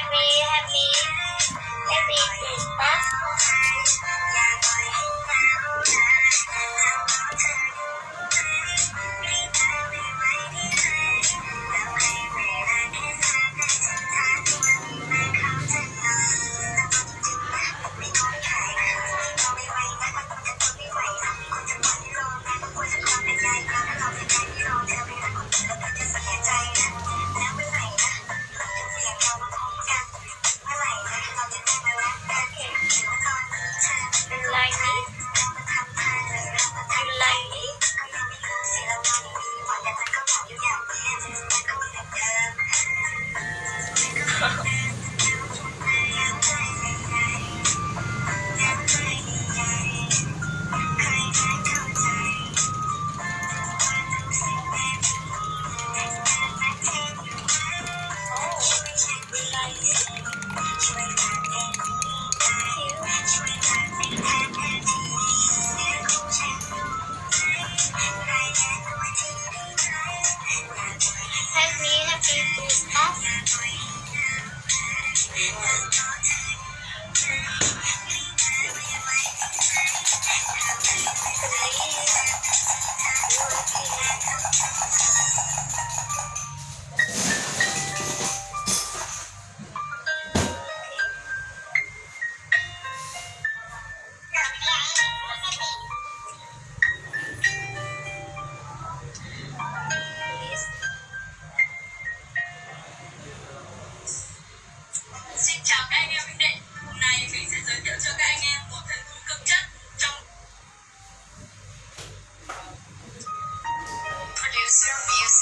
happy happy happy Christmas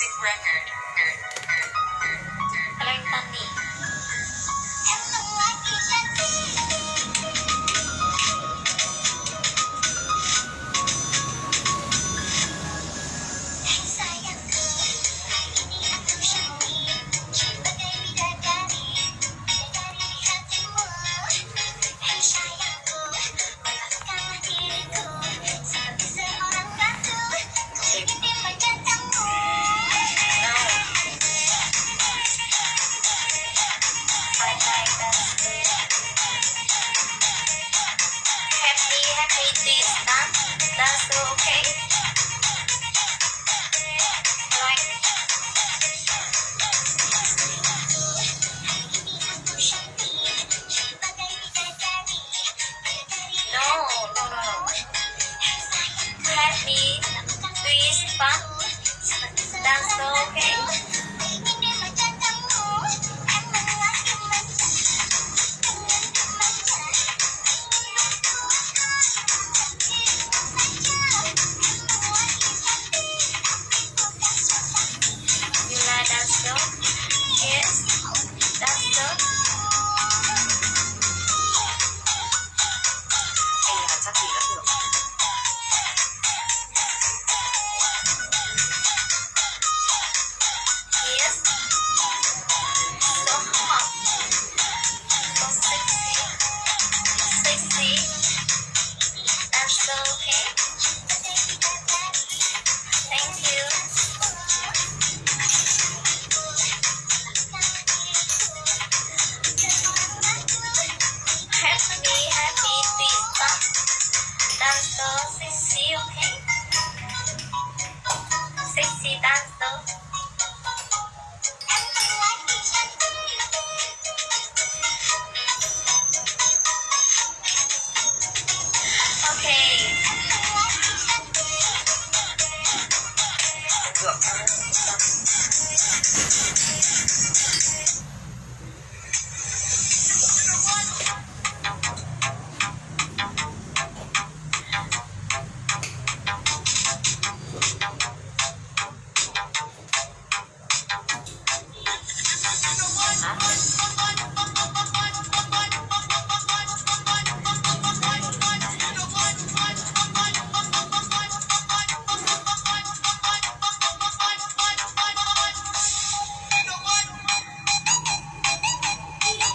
Record. Batista, da Silva. dance, sexy, okay? Sexy dance,